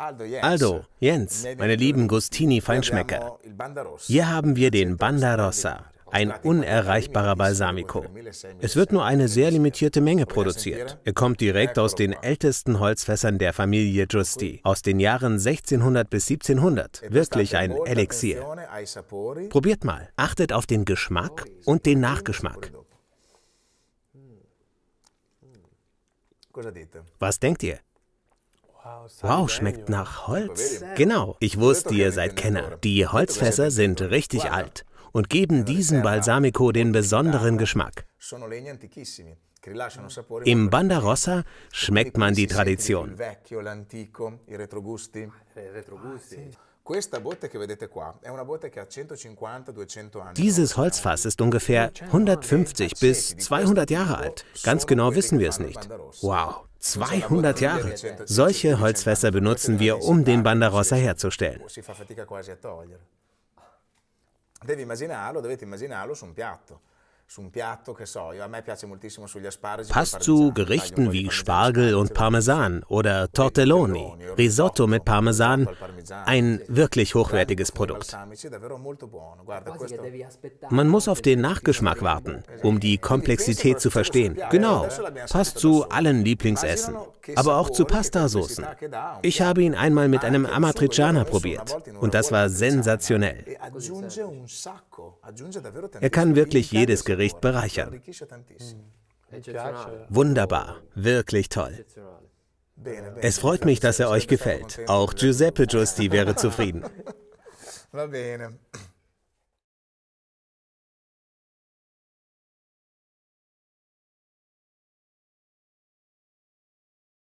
Aldo, Jens, meine lieben Gustini-Feinschmecker, hier haben wir den Banda Rossa, ein unerreichbarer Balsamico. Es wird nur eine sehr limitierte Menge produziert. Er kommt direkt aus den ältesten Holzfässern der Familie Giusti, aus den Jahren 1600 bis 1700. Wirklich ein Elixier. Probiert mal, achtet auf den Geschmack und den Nachgeschmack. Was denkt ihr? Wow, schmeckt nach Holz. Genau, ich wusste, ihr seid Kenner. Die Holzfässer sind richtig alt und geben diesem Balsamico den besonderen Geschmack. Im Bandarossa schmeckt man die Tradition. Dieses Holzfass ist ungefähr 150 bis 200 Jahre alt. Ganz genau wissen wir es nicht. Wow, 200 Jahre! Solche Holzfässer benutzen wir, um den Bandarossa herzustellen. Devi immaginarlo, dovete immaginarlo su un piatto. Passt zu Gerichten wie Spargel und Parmesan oder Tortelloni, Risotto mit Parmesan, ein wirklich hochwertiges Produkt. Man muss auf den Nachgeschmack warten, um die Komplexität zu verstehen. Genau, passt zu allen Lieblingsessen, aber auch zu Pastasoßen. Ich habe ihn einmal mit einem Amatriciana probiert. und das war sensationell. Er kann wirklich jedes Gericht bereichern. Wunderbar, wirklich toll. Es freut mich, dass er euch gefällt. Auch Giuseppe Giusti wäre zufrieden. Va bene.